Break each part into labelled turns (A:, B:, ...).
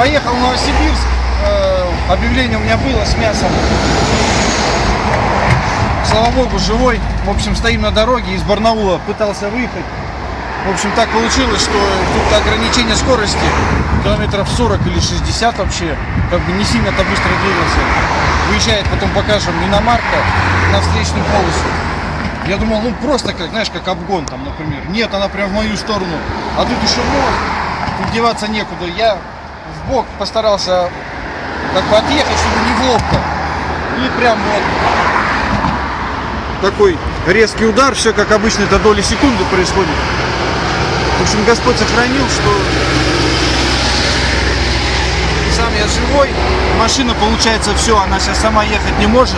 A: Поехал в Новосибирск, э, объявление у меня было с мясом. Слава богу, живой. В общем, стоим на дороге, из Барнаула пытался выехать. В общем, так получилось, что тут ограничение скорости километров 40 или 60 вообще, как бы не сильно-то быстро двигался. Выезжает, потом покажем, иномарка на встречную полосу. Я думал, ну просто как, знаешь, как обгон там, например. Нет, она прям в мою сторону. А тут еще мост, тут деваться некуда. Я в бок постарался как бы отъехать, чтобы не в лобко. И прям вот такой резкий удар, все как обычно, это доли секунды происходит. В общем, Господь сохранил, что сам я живой. Машина, получается, все, она сейчас сама ехать не может.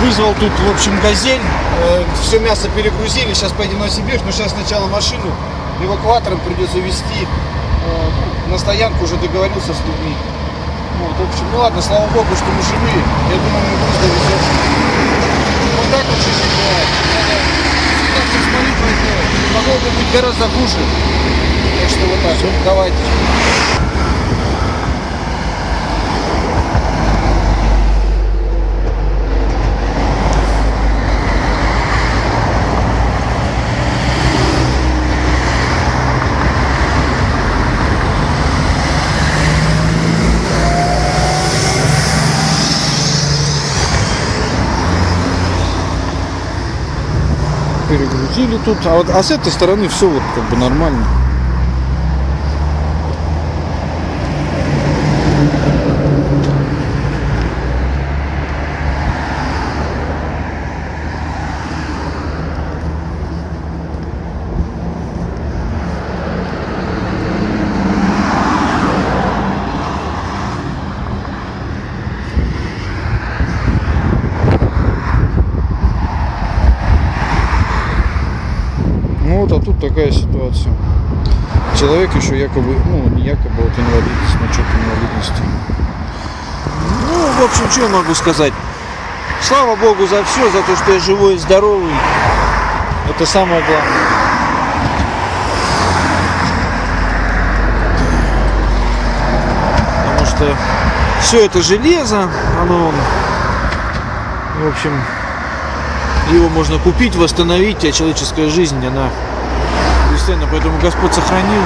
A: Вызвал тут, в общем, газель. Э, все мясо перегрузили. Сейчас поедем на Сибирь, но сейчас сначала машину эвакуатором придется везти на стоянку, уже договорился с людьми. Вот, в общем, ну ладно, слава богу, что мы живые. Я думаю, мы довезем. Вот так вот жизнь бывает. Надо всегда с молитвой делать. Могло бы быть гораздо хуже. Так что вот так. Давайте. Перегрузили тут, а, вот, а с этой стороны все вот как бы нормально. Ну вот, а тут такая ситуация. Человек еще якобы, ну не якобы, вот инвалид, с начетом инвалидности. Ну, в общем, что я могу сказать? Слава Богу за все, за то, что я живой и здоровый. Это самое главное. Потому что все это железо, оно, в общем, его можно купить, восстановить, а человеческая жизнь, она бесценна. Поэтому Господь сохранил,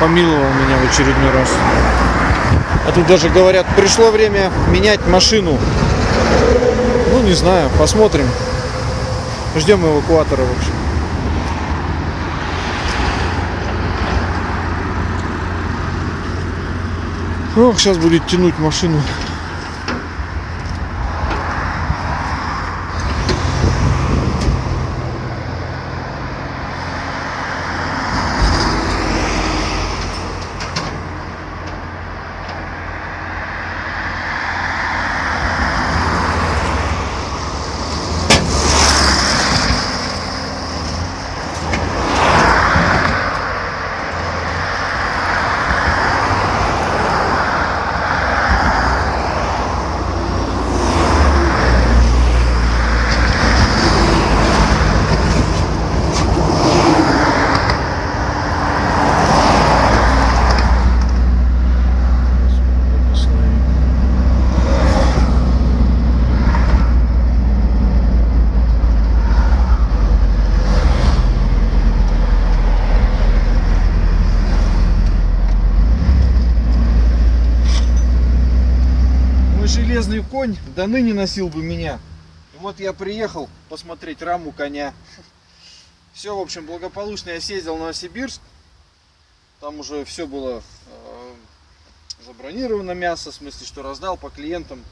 A: помиловал меня в очередной раз. А тут даже говорят, пришло время менять машину. Ну, не знаю, посмотрим. Ждем эвакуатора, в общем. Ох, сейчас будет тянуть машину. До ныне носил бы меня. И вот я приехал посмотреть раму коня. Все, в общем, благополучно я съездил в Новосибирск. Там уже все было э, забронировано мясо, в смысле, что раздал по клиентам.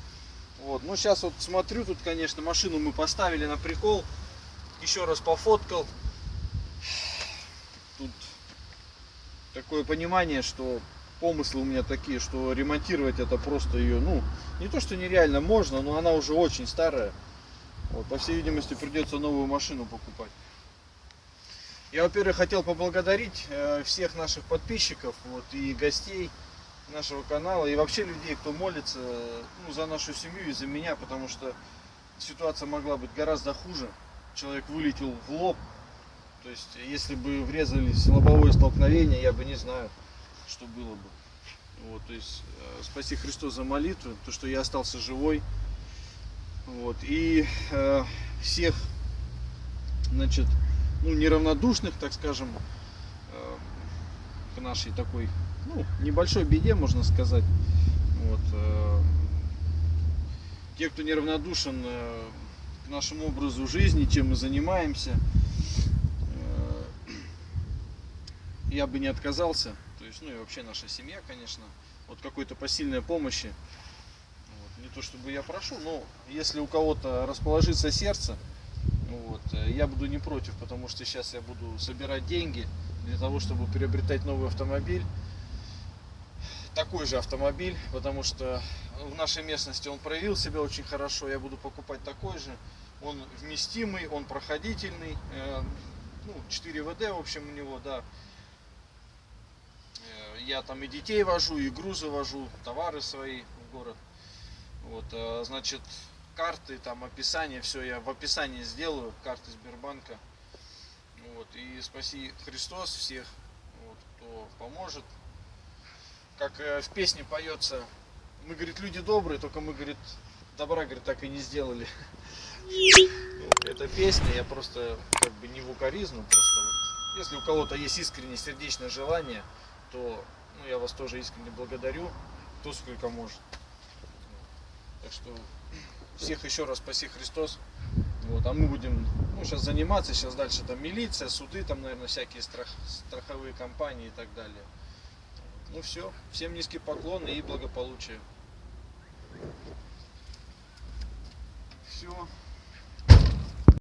A: Вот. Ну, сейчас вот смотрю, тут, конечно, машину мы поставили на прикол. Еще раз пофоткал. Тут такое понимание, что помыслы у меня такие, что ремонтировать это просто ее, ну, не то что нереально можно, но она уже очень старая. Вот, по всей видимости, придется новую машину покупать. Я, во-первых, хотел поблагодарить э, всех наших подписчиков вот, и гостей нашего канала, и вообще людей, кто молится ну, за нашу семью и за меня, потому что ситуация могла быть гораздо хуже. Человек вылетел в лоб. То есть, если бы врезались лобовое столкновение, я бы не знаю, что было бы. Вот, то есть э, спаси Христос за молитву, то, что я остался живой. Вот, и э, всех, значит, ну, неравнодушных, так скажем, э, к нашей такой, ну, небольшой беде, можно сказать. Вот, э, те, кто неравнодушен э, к нашему образу жизни, чем мы занимаемся, э, я бы не отказался. Есть, ну и вообще наша семья, конечно, от какой-то посильной помощи. Вот. Не то чтобы я прошу, но если у кого-то расположится сердце, вот, э, я буду не против, потому что сейчас я буду собирать деньги для того, чтобы приобретать новый автомобиль. Такой же автомобиль, потому что в нашей местности он проявил себя очень хорошо. Я буду покупать такой же. Он вместимый, он проходительный. э, Ну, 4 ВД, в общем, у него, да. Я там и детей вожу, и грузы вожу, товары свои в город. Вот, э, значит, карты, там описание, все я в описании сделаю, карты Сбербанка. Вот, и спаси Христос всех, вот, кто поможет. Как э, в песне поется, мы, говорит, люди добрые, только мы, говорит, добра, говорит, так и не сделали. Это песня, я просто как бы не в укоризну, просто вот, если у кого-то есть искреннее сердечное желание, то ну, я вас тоже искренне благодарю, кто сколько может. Так что всех еще раз спаси Христос. Вот, а мы будем ну, сейчас заниматься, сейчас дальше там милиция, суды, там, наверное, всякие страх, страховые компании и так далее. Ну все, всем низкий поклон и благополучия. Все.